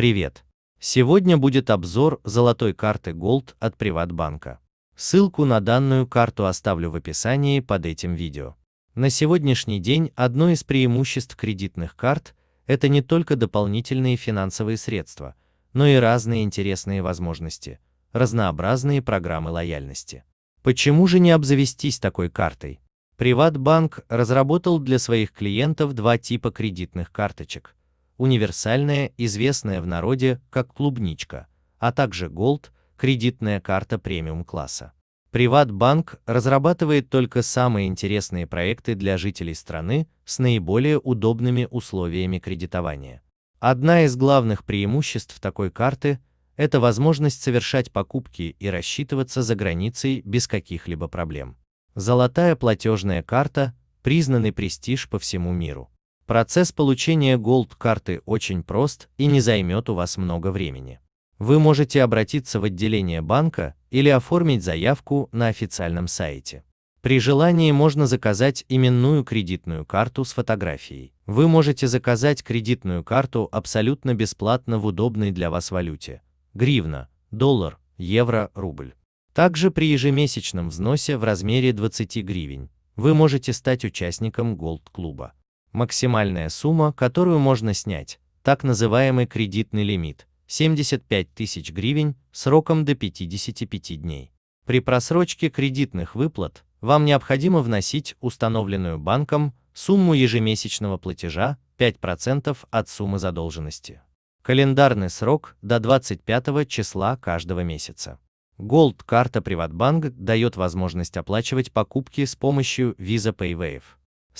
Привет! Сегодня будет обзор золотой карты Gold от Приватбанка. Ссылку на данную карту оставлю в описании под этим видео. На сегодняшний день одно из преимуществ кредитных карт – это не только дополнительные финансовые средства, но и разные интересные возможности, разнообразные программы лояльности. Почему же не обзавестись такой картой? Приватбанк разработал для своих клиентов два типа кредитных карточек. Универсальная, известная в народе как клубничка, а также Gold, кредитная карта премиум-класса. Приватбанк разрабатывает только самые интересные проекты для жителей страны с наиболее удобными условиями кредитования. Одна из главных преимуществ такой карты – это возможность совершать покупки и рассчитываться за границей без каких-либо проблем. Золотая платежная карта – признанный престиж по всему миру. Процесс получения Gold карты очень прост и не займет у вас много времени. Вы можете обратиться в отделение банка или оформить заявку на официальном сайте. При желании можно заказать именную кредитную карту с фотографией. Вы можете заказать кредитную карту абсолютно бесплатно в удобной для вас валюте – гривна, доллар, евро, рубль. Также при ежемесячном взносе в размере 20 гривен вы можете стать участником Gold-клуба. Максимальная сумма, которую можно снять, так называемый кредитный лимит, 75 тысяч гривен сроком до 55 дней. При просрочке кредитных выплат вам необходимо вносить установленную банком сумму ежемесячного платежа 5% от суммы задолженности. Календарный срок до 25 числа каждого месяца. Gold карта Приватбанк дает возможность оплачивать покупки с помощью Visa PayWave.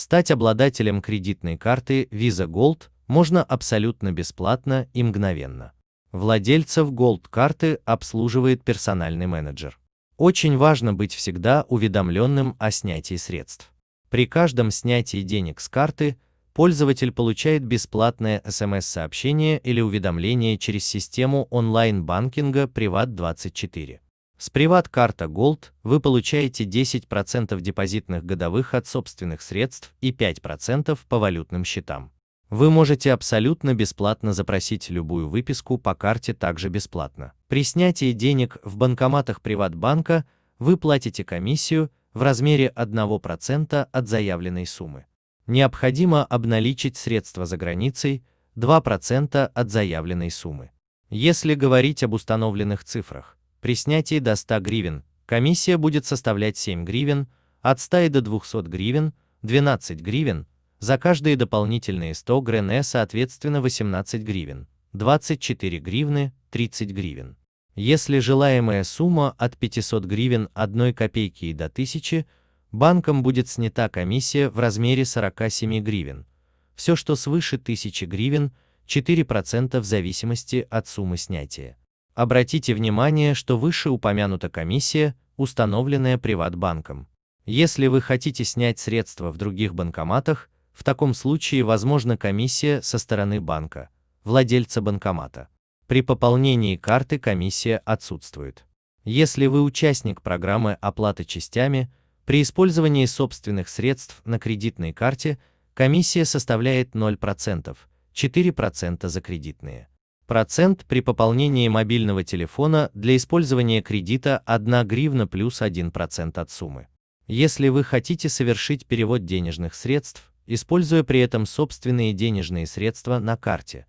Стать обладателем кредитной карты Visa Gold можно абсолютно бесплатно и мгновенно. Владельцев Gold карты обслуживает персональный менеджер. Очень важно быть всегда уведомленным о снятии средств. При каждом снятии денег с карты пользователь получает бесплатное смс-сообщение или уведомление через систему онлайн-банкинга Privat24. С приват-карта Gold вы получаете 10% депозитных годовых от собственных средств и 5% по валютным счетам. Вы можете абсолютно бесплатно запросить любую выписку по карте также бесплатно. При снятии денег в банкоматах Приватбанка вы платите комиссию в размере 1% от заявленной суммы. Необходимо обналичить средства за границей 2% от заявленной суммы. Если говорить об установленных цифрах, при снятии до 100 гривен комиссия будет составлять 7 гривен, от 100 до 200 гривен – 12 гривен, за каждые дополнительные 100 грн соответственно 18 гривен, 24 гривны, 30 гривен. Если желаемая сумма от 500 гривен 1 копейки и до 1000, банком будет снята комиссия в размере 47 гривен. Все, что свыше 1000 гривен, 4% в зависимости от суммы снятия. Обратите внимание, что выше упомянута комиссия, установленная Приватбанком. Если вы хотите снять средства в других банкоматах, в таком случае возможна комиссия со стороны банка, владельца банкомата. При пополнении карты комиссия отсутствует. Если вы участник программы оплаты частями, при использовании собственных средств на кредитной карте комиссия составляет 0%, 4% за кредитные. Процент при пополнении мобильного телефона для использования кредита 1 гривна плюс 1% от суммы. Если вы хотите совершить перевод денежных средств, используя при этом собственные денежные средства на карте,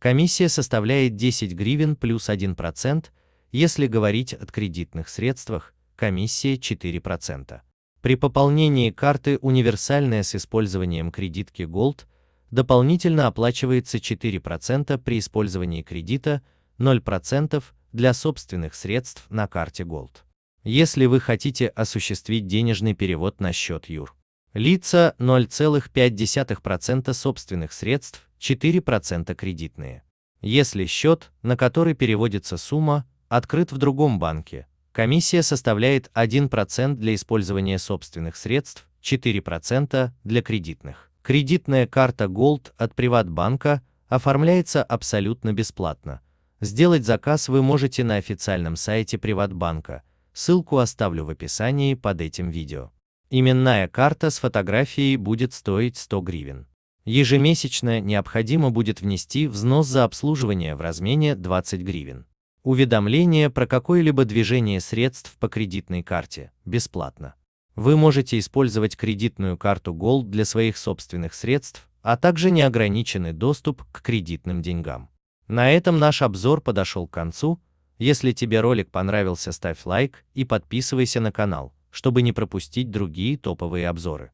комиссия составляет 10 гривен плюс 1%, если говорить о кредитных средствах, комиссия 4%. При пополнении карты универсальная с использованием кредитки Gold – дополнительно оплачивается 4% при использовании кредита, 0% для собственных средств на карте Gold. Если вы хотите осуществить денежный перевод на счет ЮР. Лица 0,5% собственных средств, 4% кредитные. Если счет, на который переводится сумма, открыт в другом банке, комиссия составляет 1% для использования собственных средств, 4% для кредитных. Кредитная карта Gold от Приватбанка оформляется абсолютно бесплатно. Сделать заказ вы можете на официальном сайте Приватбанка, ссылку оставлю в описании под этим видео. Именная карта с фотографией будет стоить 100 гривен. Ежемесячно необходимо будет внести взнос за обслуживание в размере 20 гривен. Уведомление про какое-либо движение средств по кредитной карте бесплатно. Вы можете использовать кредитную карту Gold для своих собственных средств, а также неограниченный доступ к кредитным деньгам. На этом наш обзор подошел к концу. Если тебе ролик понравился, ставь лайк и подписывайся на канал, чтобы не пропустить другие топовые обзоры.